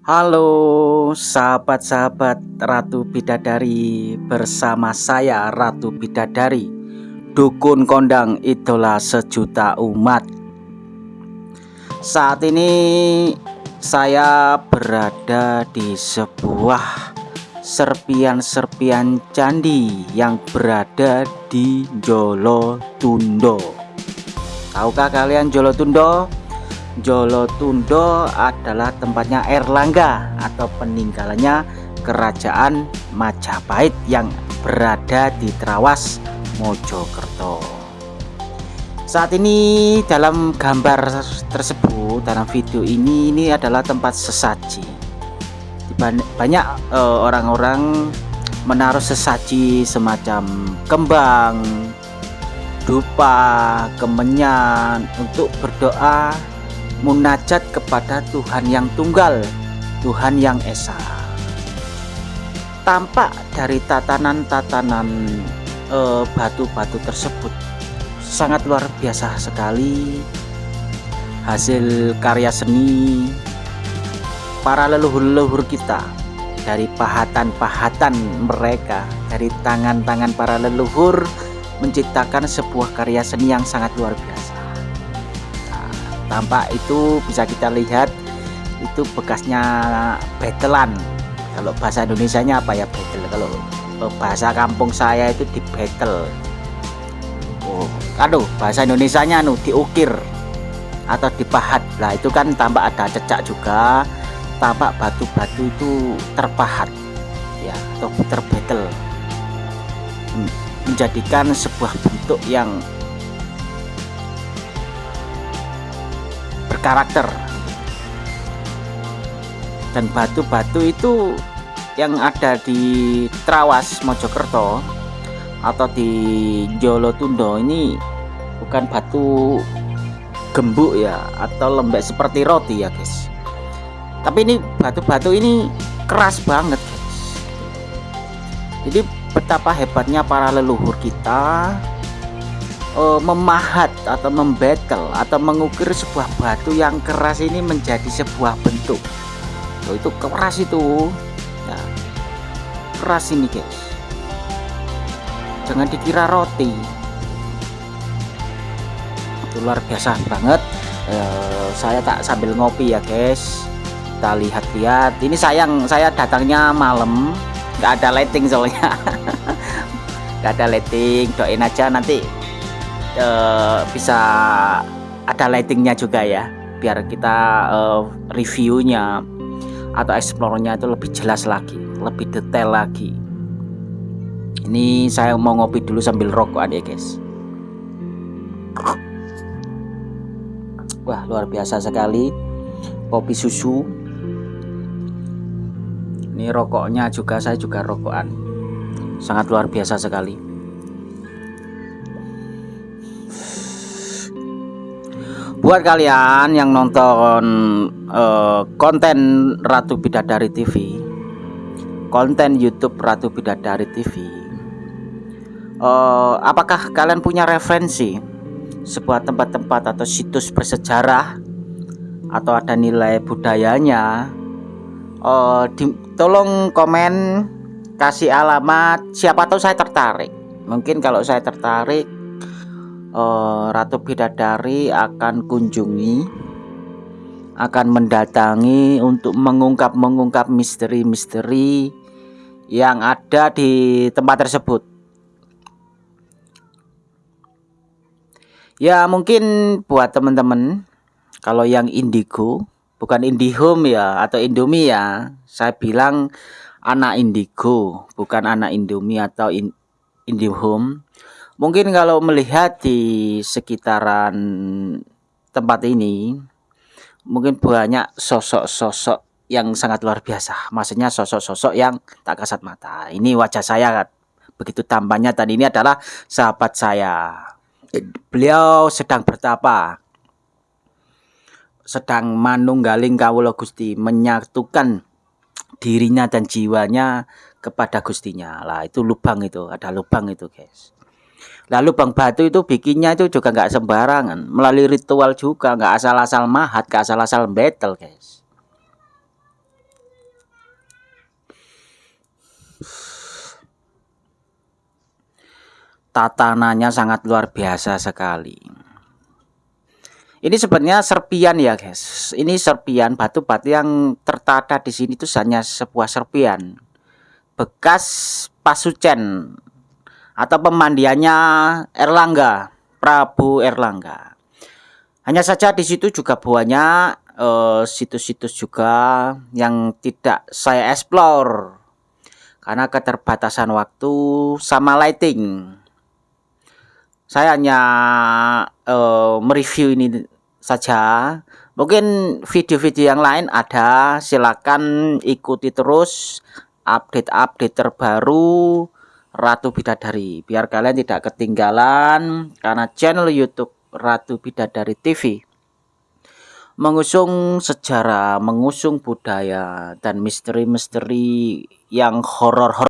Halo sahabat-sahabat Ratu Bidadari. Bersama saya Ratu Bidadari Dukun kondang idola sejuta umat. Saat ini saya berada di sebuah serpian-serpian candi yang berada di Jolotundo Tahukah kalian Jolotundo? Jolotundo adalah tempatnya Erlangga atau peninggalannya kerajaan Majapahit yang berada di Trawas Mojokerto. Saat ini dalam gambar tersebut dalam video ini ini adalah tempat sesaji. Banyak eh, orang-orang uh, menaruh sesaji semacam kembang dupa kemenyan untuk berdoa munajat kepada Tuhan yang tunggal, Tuhan yang esa. Tampak dari tatanan-tatanan eh, batu-batu e, tersebut. Sangat luar biasa sekali. Hasil karya seni para leluhur-leluhur kita dari pahatan-pahatan mereka dari tangan-tangan para leluhur menciptakan sebuah karya seni yang sangat luar biasa tampak itu bisa kita lihat itu bekasnya betelan. Kalau bahasa Indonesia nya apa ya betel? Kalau bahasa kampung saya itu di betel. Oh aduh bahasa Indonesia nya anu diukir atau dipahat. Lah itu kan tampak ada cecak juga tampak batu-batu itu terpahat ya atau terbetel. Hmm, menjadikan sebuah bentuk yang berkarakter. Dan batu-batu itu yang ada di Trawas Mojokerto atau di Jolotundo ini bukan batu gembuk ya atau lembek seperti roti ya guys. Tapi ini batu-batu ini keras banget guys. Jadi betapa hebatnya para leluhur kita uh, memahat atau membetel atau mengukir sebuah batu yang keras ini menjadi sebuah bentuk. Oh, itu keras itu. Ya, keras ini guys. Jangan dikira roti. Itu luar biasa banget. Uh, saya tak sambil ngopi ya guys. Kita lihat-lihat. Ini sayang saya datangnya malam. Nggak ada lighting soalnya. Nggak ada lighting. Doain aja nanti uh, bisa ada lightingnya juga ya biar kita uh, reviewnya atau explore-nya itu lebih jelas lagi lebih detail lagi. Ini saya mau ngopi dulu sambil rokok ya guys. Wah luar biasa sekali. Kopi susu. Ini rokoknya juga saya juga rokokan. Sangat luar biasa sekali buat kalian yang nonton uh, konten Ratu Bidadari TV konten YouTube Ratu Bidadari TV uh, eh, apakah kalian punya referensi sebuah tempat-tempat atau situs bersejarah atau ada nilai budayanya? Uh, di, tolong komen kasih alamat. Siapa tahu saya tertarik. Mungkin kalau saya tertarik uh, Ratu Bidadari akan kunjungi akan mendatangi untuk mengungkap-mengungkap misteri-misteri yang ada di tempat tersebut. Ya mungkin buat teman-teman kalau yang indigo bukan indihome ya atau indomie ya saya bilang anak indigo bukan anak indomie atau in, indihome Mungkin kalau melihat di sekitaran tempat ini, mungkin banyak sosok-sosok yang sangat luar biasa. Maksudnya sosok-sosok yang tak kasat mata. Ini wajah saya begitu tampaknya dan ini adalah sahabat saya. Beliau sedang bertapa. Sedang manunggaling kawula Gusti menyatukan dirinya dan jiwanya kepada Gustinya. Lah itu lubang itu, ada lubang itu, guys. Lalu Bang Batu itu bikinnya itu juga nggak sembarangan, melalui ritual juga, nggak asal-asal mahat, nggak asal-asal battle, guys. tatanannya sangat luar biasa sekali. Ini sebenarnya serpian ya guys. Ini serpian batu-batu yang tertata di sini itu hanya sebuah serpian. Bekas pasucen atau pemandiannya Erlangga Prabu Erlangga. Hanya saja di situ juga banyak eh, situs-situs uh, juga yang tidak saya explore. Karena keterbatasan waktu sama lighting. Saya hanya uh, mereview ini saja. Mungkin video-video yang lain ada silakan ikuti terus. Update-update terbaru Ratu Bidadari. Biar kalian tidak ketinggalan karena channel YouTube Ratu Bidadari TV mengusung sejarah, mengusung budaya dan misteri-misteri yang horor-horor